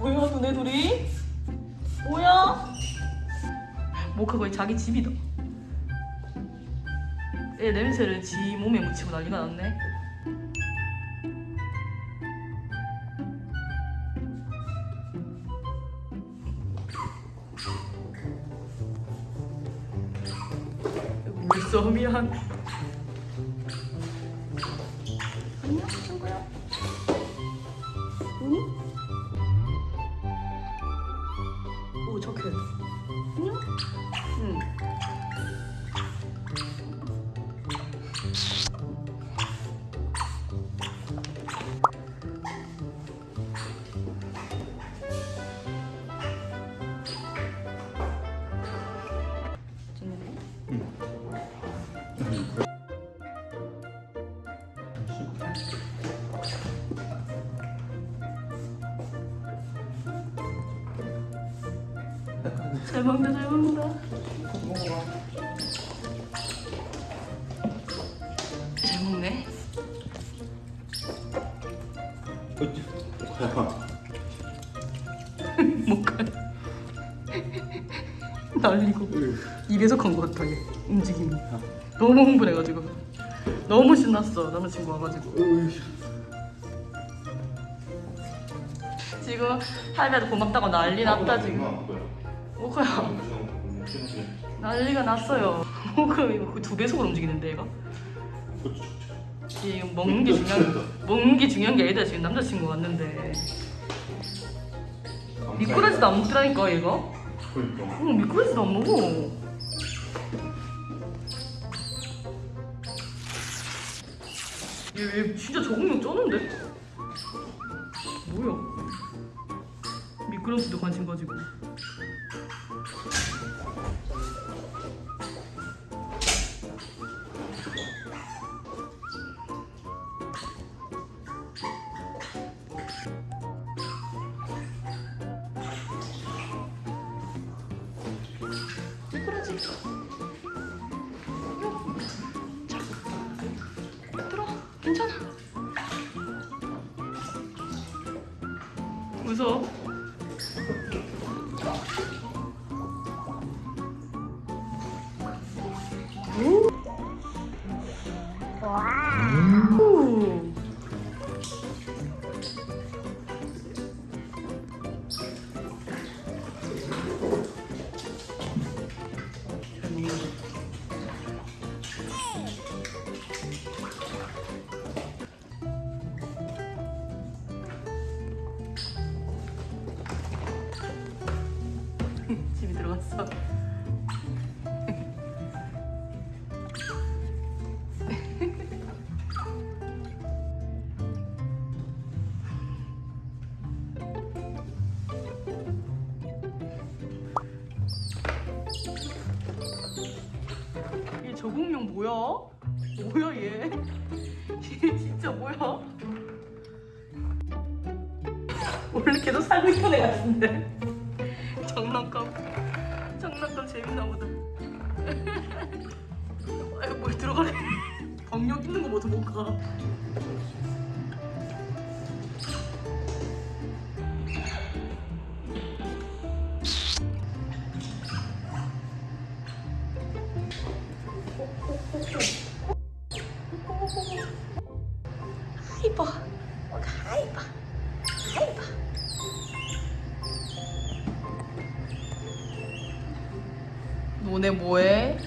뭐야 너네 둘이? 뭐야? 모카 거의 자기 집이다. 얘 냄새를 지 몸에 묻히고 난리가 났네. 물싸움이야. 오 착해. 안녕. 응. 응. 잘 먹는다 잘 먹는다. 잘 먹네. 못가 날리고 입에서 간것 같아 얘 움직임이. 너무 흥분해가지고. 너무 신났어 남자친구 와가지고. 지금 할배도 고맙다고 난리 났다 지금 뭐야 난리가 났어요. 그럼 이거 두 배속으로 움직이는데 얘가? 얘 먹는 게 중요한 먹는 게 중요한 게 아니다 지금 남자친구 왔는데. 미꾸라지도 안 먹더라니까 얘가? 그러니까. 응 미꾸라지도 안 먹어. 얘, 얘 진짜 적응력 쩌는데? 뭐야? 미끄럼지도 관심 가지고 미끄러지. 자, 들어. 괜찮아. 무서워. 오. 얘 적응력 뭐야? 뭐야 얘? 얘 진짜 뭐야? 원래 걔도 살고 있던 애 같은데 장난감 장난감 재밌나 보다 아이고 뭘 들어가래 경력 있는 거 모두 못가 이버 하이버 하이버 너네 뭐해?